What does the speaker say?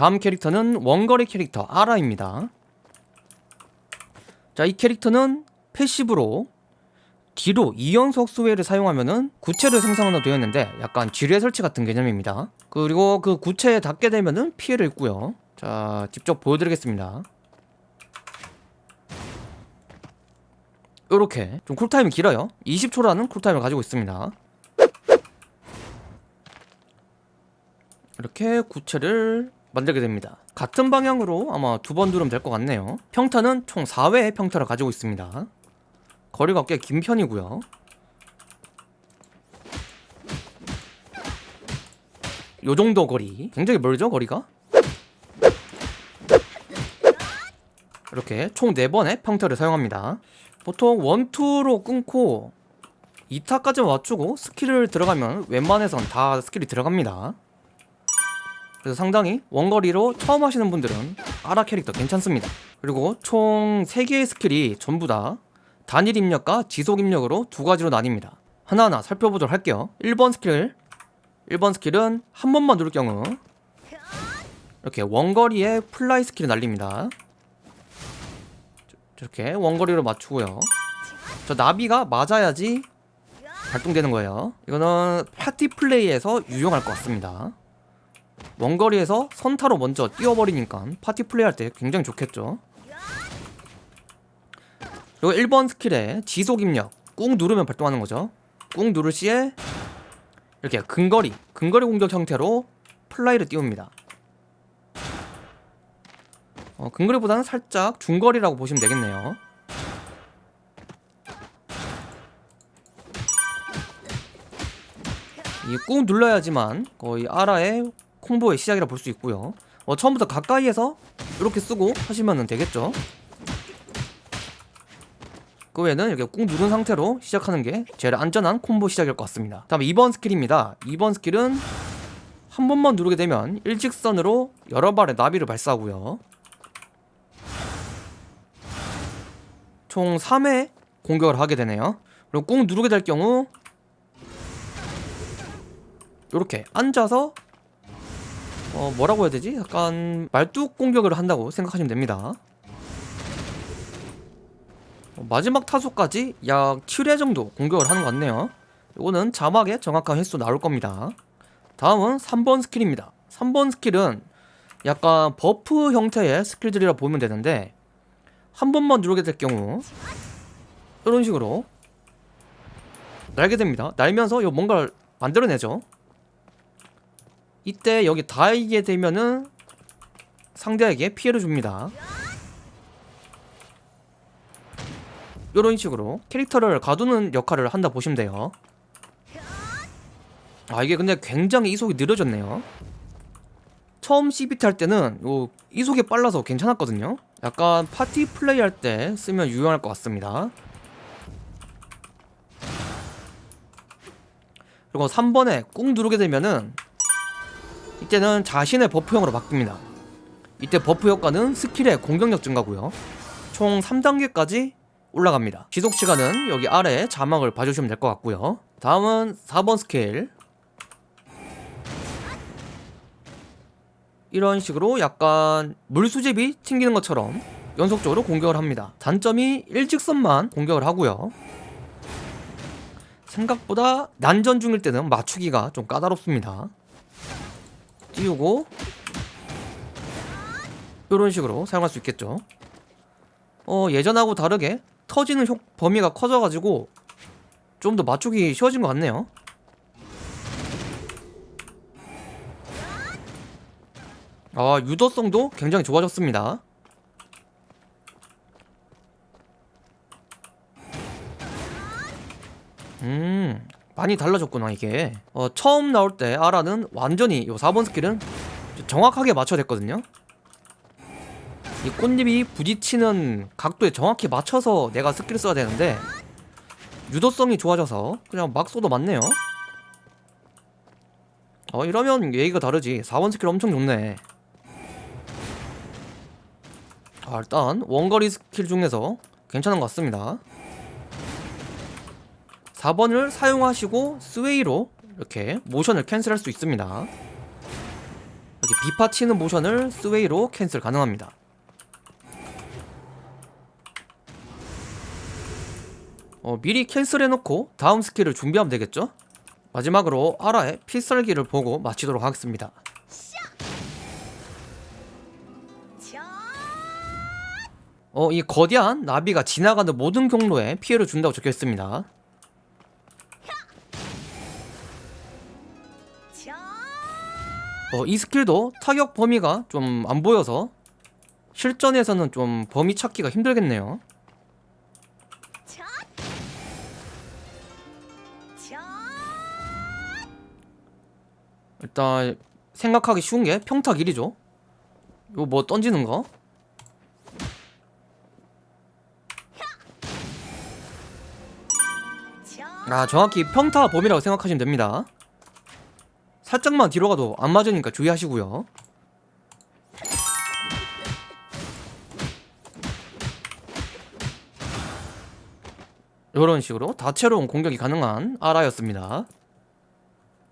다음 캐릭터는 원거리 캐릭터 아라입니다. 자 이 캐릭터는 패시브로 뒤로 2연속 수웨를 사용하면은 구체를 생성하나 되어 있는데 약간 지뢰 설치 같은 개념입니다. 그리고 그 구체에 닿게 되면은 피해를 입고요. 자 직접 보여드리겠습니다. 요렇게 좀 쿨타임이 길어요. 20초라는 쿨타임을 가지고 있습니다. 이렇게 구체를 만들게 됩니다. 같은 방향으로 아마 두 번 누르면 될 것 같네요. 평타는 총 4회의 평타를 가지고 있습니다. 거리가 꽤 긴 편이고요. 요정도 거리. 굉장히 멀죠 거리가? 이렇게 총 4번의 평타를 사용합니다. 보통 1, 2로 끊고 2타까지 맞추고 스킬을 들어가면 웬만해선 다 스킬이 들어갑니다 그래서 상당히 원거리로 처음 하시는 분들은 아라 캐릭터 괜찮습니다. 그리고 총 3개의 스킬이 전부 다 단일 입력과 지속 입력으로 두 가지로 나뉩니다. 하나하나 살펴보도록 할게요. 1번 스킬. 1번 스킬은 한 번만 누를 경우 이렇게 원거리에 플라이 스킬이 날립니다. 이렇게 원거리로 맞추고요. 저 나비가 맞아야지 발동되는 거예요. 이거는 파티 플레이에서 유용할 것 같습니다 원거리에서 선타로 먼저 띄워버리니까 파티 플레이할 때 굉장히 좋겠죠. 그리고 1번 스킬에 지속 입력 꾹 누르면 발동하는 거죠. 꾹 누를 시에 이렇게 근거리 근거리 공격 형태로 플라이를 띄웁니다. 어, 근거리보다는 살짝 중거리라고 보시면 되겠네요. 이 꾹 눌러야지만 거의 아라의 콤보의 시작이라 볼 수 있고요. 어, 처음부터 가까이에서 이렇게 쓰고 하시면 되겠죠? 그 외에는 이렇게 꾹 누른 상태로 시작하는 게 제일 안전한 콤보 시작일 것 같습니다. 다음 2번 스킬입니다. 2번 스킬은 한 번만 누르게 되면 일직선으로 여러 발의 나비를 발사하고요. 총 3회 공격을 하게 되네요. 그리고 꾹 누르게 될 경우 이렇게 앉아서 어 뭐라고 해야 되지? 약간 말뚝 공격을 한다고 생각하시면 됩니다. 어, 마지막 타소까지 약 7회 정도 공격을 하는 것 같네요. 이거는 자막에 정확한 횟수 나올 겁니다. 다음은 3번 스킬입니다. 3번 스킬은 약간 buff 형태의 스킬들이라 보면 되는데 한 번만 누르게 될 경우 이런 식으로 날게 됩니다. 날면서 요 뭔가를 만들어내죠 이때 여기 닿이게 되면은 상대에게 피해를 줍니다. 이런 식으로 캐릭터를 가두는 역할을 한다 보시면 돼요. 아 이게 근데 굉장히 이속이 느려졌네요. 처음 CBT 할 때는 요 이속이 빨라서 괜찮았거든요. 약간 파티 플레이 할 때 쓰면 유용할 것 같습니다. 그리고 3번에 꾹 누르게 되면은 이때는 자신의 버프형으로 바뀝니다. 이때 buff 효과는 스킬의 공격력 증가고요. 총 3단계까지 올라갑니다. 지속시간은 여기 아래 자막을 봐주시면 될 것 같고요. 다음은 4번 스킬 이런 식으로 약간 물수제비 튕기는 것처럼 연속적으로 공격을 합니다. 단점이 일직선만 공격을 하고요. 생각보다 난전 중일 때는 맞추기가 좀 까다롭습니다 띄우고 이런 식으로 사용할 수 있겠죠. 어 예전하고 다르게 터지는 효, 범위가 커져가지고 좀 더 맞추기 쉬워진 것 같네요. 아 유도성도 굉장히 좋아졌습니다 음 많이 달라졌구나 이게. 어, 처음 나올 때 아라는 완전히 요 4번 스킬은 정확하게 맞춰야 됐거든요. 이 꽃잎이 부딪히는 각도에 정확히 맞춰서 내가 스킬을 써야 되는데 유도성이 좋아져서 그냥 막 쏘도 맞네요. 어 이러면 얘기가 다르지. 4번 스킬 엄청 좋네. 아, 일단 원거리 스킬 중에서 괜찮은 것 같습니다 4번을 사용하시고 sway로 이렇게 모션을 캔슬할 수 있습니다 이제 비파 치는 모션을 sway로 캔슬 가능합니다. 어, 미리 캔슬해놓고 다음 스킬을 준비하면 되겠죠? 마지막으로 아라의 필살기를 보고 마치도록 하겠습니다. 어, 이 거대한 나비가 지나가는 모든 경로에 피해를 준다고 적혀 있습니다. 어, 이 스킬도 타격 범위가 좀 안 보여서 실전에서는 좀 범위 찾기가 힘들겠네요. 일단 생각하기 쉬운 게 평타 길이죠. 이거 뭐 던지는 거? 아 정확히 평타 범위라고 생각하시면 됩니다. 살짝만 뒤로 가도 안 맞으니까 주의하시고요. 이런 식으로 다채로운 공격이 가능한 아라였습니다.